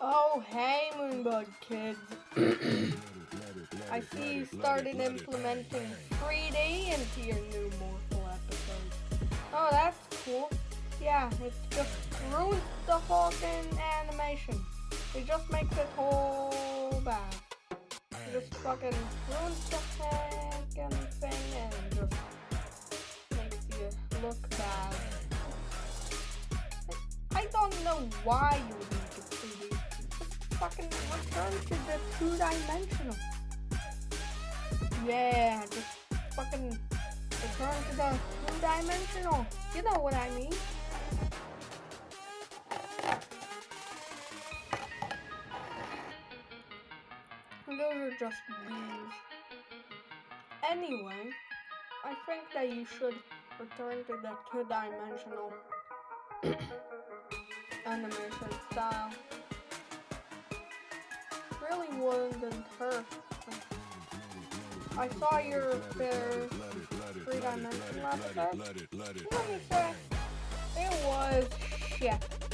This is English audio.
Oh, hey, Moonbug kids. I see you started implementing 3D into your new Morphle episodes. Oh, that's cool. Yeah, it just ruins the fucking animation. It just makes it whole bad. It just fucking ruins the fucking thing and just makes you look bad. I don't know why you fucking return to the two-dimensional. Yeah, just fucking return to the two-dimensional. You know what I mean. Those are just views. Anyway, I think that you should return to the two-dimensional animation style. Really wouldn't hurt. I saw your fair three-dimensional episode. Let me say, it was shit.